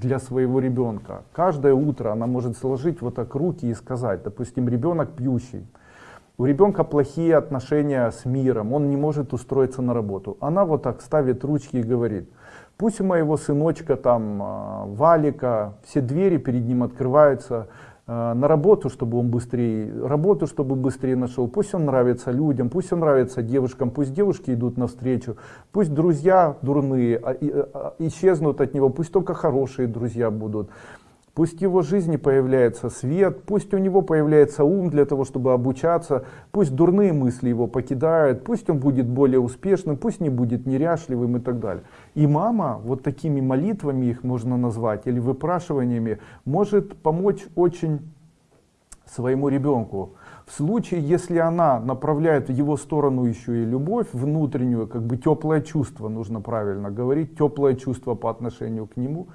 для своего ребенка. Каждое утро она может сложить вот так руки и сказать, допустим, ребенок пьющий, у ребенка плохие отношения с миром, он не может устроиться на работу. Она вот так ставит ручки и говорит, пусть у моего сыночка там а, Валика, все двери перед ним открываются, на работу, чтобы он быстрее, работу, чтобы быстрее нашел. Пусть он нравится людям, пусть он нравится девушкам, пусть девушки идут навстречу, пусть друзья дурные а, исчезнут от него, пусть только хорошие друзья будут. Пусть в его жизни появляется свет, пусть у него появляется ум для того, чтобы обучаться, пусть дурные мысли его покидают, пусть он будет более успешным, пусть не будет неряшливым и так далее. И мама, вот такими молитвами их можно назвать, или выпрашиваниями, может помочь очень своему ребенку. В случае, если она направляет в его сторону еще и любовь внутреннюю, как бы теплое чувство, нужно правильно говорить, теплое чувство по отношению к нему,